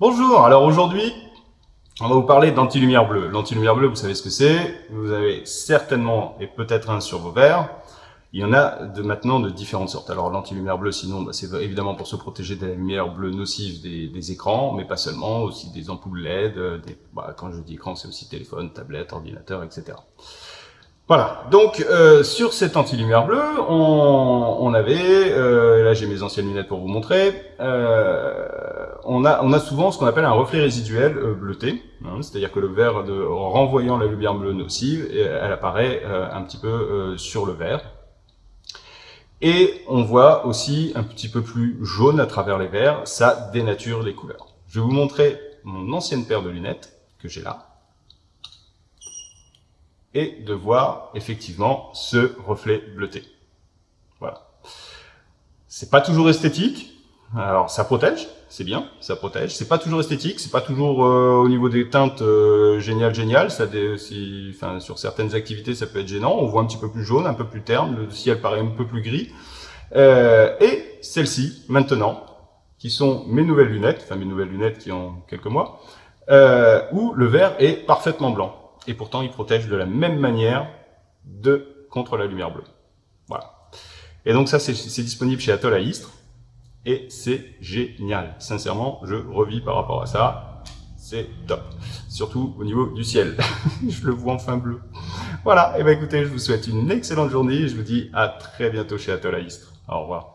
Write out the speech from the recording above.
Bonjour, alors aujourd'hui, on va vous parler d'anti-lumière bleue. L'anti-lumière bleue, vous savez ce que c'est? Vous avez certainement, et peut-être un sur vos verres. Il y en a de maintenant de différentes sortes. Alors l'anti-lumière bleue, sinon, bah, c'est évidemment pour se protéger de la lumière bleue nocive des, écrans, mais pas seulement, aussi des ampoules LED. Des, bah, quand je dis écran, c'est aussi téléphone, tablette, ordinateur, etc. Voilà, donc euh, sur cette anti-lumière bleue, on, on avait, euh, là j'ai mes anciennes lunettes pour vous montrer, euh, on, a, on a souvent ce qu'on appelle un reflet résiduel euh, bleuté, hein, c'est-à-dire que le verre, de, renvoyant la lumière bleue nocive, elle apparaît euh, un petit peu euh, sur le verre. Et on voit aussi un petit peu plus jaune à travers les verres, ça dénature les couleurs. Je vais vous montrer mon ancienne paire de lunettes que j'ai là et de voir effectivement ce reflet bleuté. Voilà. C'est pas toujours esthétique. Alors ça protège, c'est bien, ça protège. C'est pas toujours esthétique, c'est pas toujours euh, au niveau des teintes euh, génial génial. Ça, si, sur certaines activités, ça peut être gênant. On voit un petit peu plus jaune, un peu plus terne. Le ciel paraît un peu plus gris. Euh, et celles-ci, maintenant, qui sont mes nouvelles lunettes, enfin mes nouvelles lunettes qui ont quelques mois, euh, où le verre est parfaitement blanc et pourtant il protège de la même manière de contre la lumière bleue. Voilà. Et donc ça, c'est disponible chez Atoll à Istres, et c'est génial. Sincèrement, je revis par rapport à ça, c'est top. Surtout au niveau du ciel. je le vois enfin bleu. Voilà, et eh ben écoutez, je vous souhaite une excellente journée, et je vous dis à très bientôt chez Atoll à Istres. Au revoir.